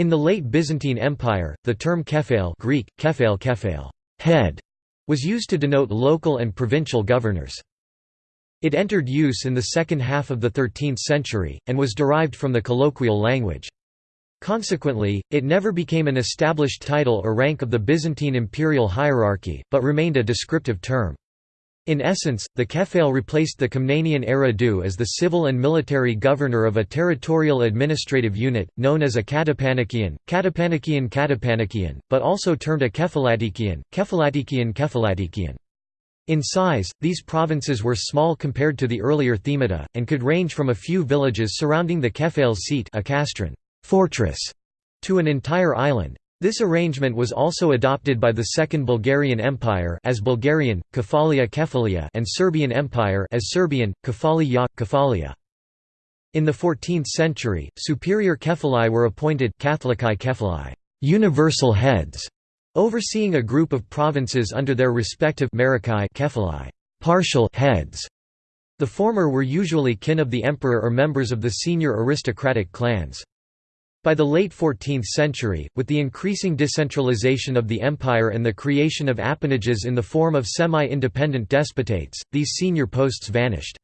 In the late Byzantine Empire, the term kephale Greek, kephale kephale head, was used to denote local and provincial governors. It entered use in the second half of the 13th century, and was derived from the colloquial language. Consequently, it never became an established title or rank of the Byzantine imperial hierarchy, but remained a descriptive term. In essence, the kephale replaced the Komnenian Eridu as the civil and military governor of a territorial administrative unit, known as a katepanikion, katepanikion katepanikion, but also termed a kephalatikion, kephalatikion kephalatikion. In size, these provinces were small compared to the earlier themata, and could range from a few villages surrounding the kephale's seat a kastron fortress, to an entire island. This arrangement was also adopted by the Second Bulgarian Empire as Bulgarian, Kefalia Kefalia and Serbian Empire as Serbian, Kefalia Kefalia. In the 14th century, superior kephalai were appointed kephalai, universal heads, overseeing a group of provinces under their respective kephalai, partial heads. The former were usually kin of the emperor or members of the senior aristocratic clans. By the late 14th century, with the increasing decentralization of the empire and the creation of appanages in the form of semi-independent despotates, these senior posts vanished.